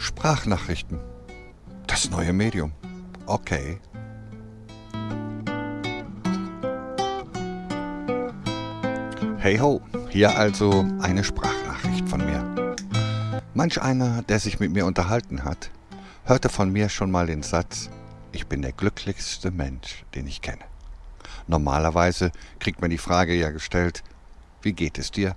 Sprachnachrichten. Das neue Medium. Okay. Hey ho, hier also eine Sprachnachricht von mir. Manch einer, der sich mit mir unterhalten hat, hörte von mir schon mal den Satz, ich bin der glücklichste Mensch, den ich kenne. Normalerweise kriegt man die Frage ja gestellt, wie geht es dir?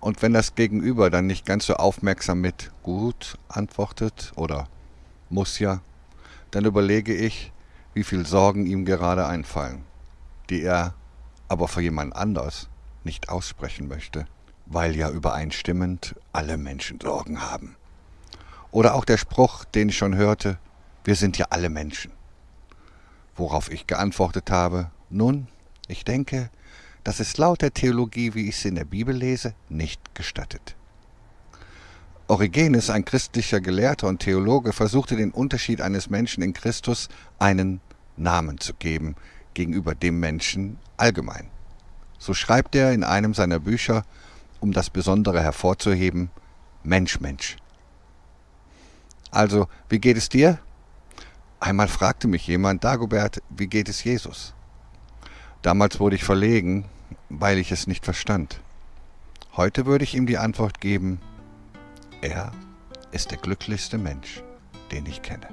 Und wenn das Gegenüber dann nicht ganz so aufmerksam mit gut antwortet oder muss ja, dann überlege ich, wie viel Sorgen ihm gerade einfallen, die er aber für jemand anders nicht aussprechen möchte, weil ja übereinstimmend alle Menschen Sorgen haben. Oder auch der Spruch, den ich schon hörte, wir sind ja alle Menschen. Worauf ich geantwortet habe, nun, ich denke, das ist laut der Theologie, wie ich sie in der Bibel lese, nicht gestattet. Origenes, ein christlicher Gelehrter und Theologe, versuchte den Unterschied eines Menschen in Christus einen Namen zu geben gegenüber dem Menschen allgemein. So schreibt er in einem seiner Bücher, um das Besondere hervorzuheben, Mensch, Mensch. Also, wie geht es dir? Einmal fragte mich jemand, Dagobert, wie geht es Jesus? Damals wurde ich verlegen, weil ich es nicht verstand. Heute würde ich ihm die Antwort geben, er ist der glücklichste Mensch, den ich kenne.